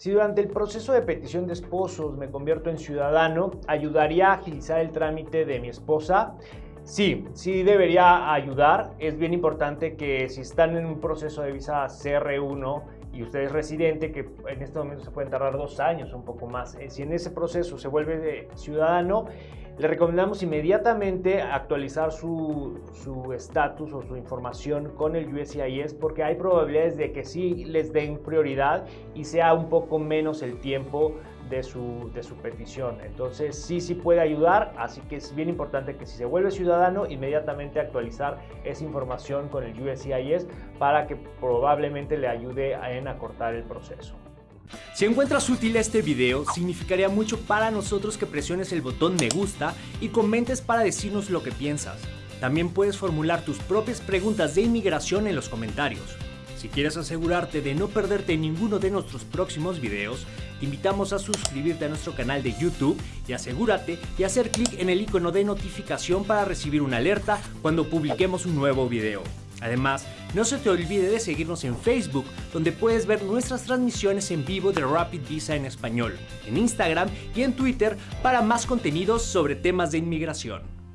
Si durante el proceso de petición de esposos me convierto en ciudadano, ¿ayudaría a agilizar el trámite de mi esposa? Sí, sí debería ayudar. Es bien importante que si están en un proceso de visa CR1 y usted es residente, que en este momento se pueden tardar dos años, un poco más, eh, si en ese proceso se vuelve ciudadano, le recomendamos inmediatamente actualizar su estatus o su información con el USCIS porque hay probabilidades de que sí les den prioridad y sea un poco menos el tiempo de su, de su petición. Entonces sí, sí puede ayudar, así que es bien importante que si se vuelve ciudadano, inmediatamente actualizar esa información con el USCIS para que probablemente le ayude en acortar el proceso. Si encuentras útil este video, significaría mucho para nosotros que presiones el botón me gusta y comentes para decirnos lo que piensas. También puedes formular tus propias preguntas de inmigración en los comentarios. Si quieres asegurarte de no perderte ninguno de nuestros próximos videos, te invitamos a suscribirte a nuestro canal de YouTube y asegúrate de hacer clic en el icono de notificación para recibir una alerta cuando publiquemos un nuevo video. Además, no se te olvide de seguirnos en Facebook, donde puedes ver nuestras transmisiones en vivo de Rapid Visa en español, en Instagram y en Twitter para más contenidos sobre temas de inmigración.